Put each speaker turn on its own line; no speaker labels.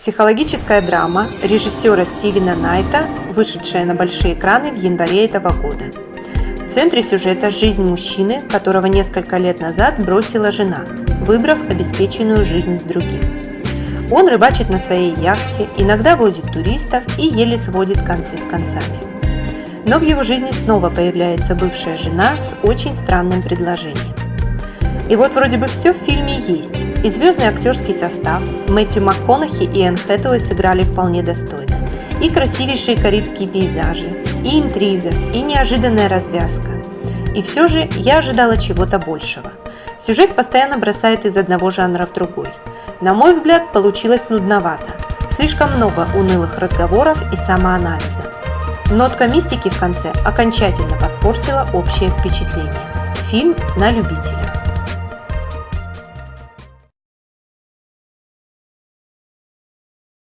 Психологическая драма режиссера Стивена Найта, вышедшая на большие экраны в январе этого года. В центре сюжета жизнь мужчины, которого несколько лет назад бросила жена, выбрав обеспеченную жизнь с другим. Он рыбачит на своей яхте, иногда возит туристов и еле сводит концы с концами. Но в его жизни снова появляется бывшая жена с очень странным предложением. И вот вроде бы все в фильме есть. И звездный актерский состав, Мэтью МакКонахи и Энн Хэтэуэй сыграли вполне достойно. И красивейшие карибские пейзажи, и интрига, и неожиданная развязка. И все же я ожидала чего-то большего. Сюжет постоянно бросает из одного жанра в другой. На мой взгляд, получилось нудновато. Слишком много унылых разговоров и самоанализа. Нотка мистики в конце окончательно подпортила общее впечатление. Фильм на любителя.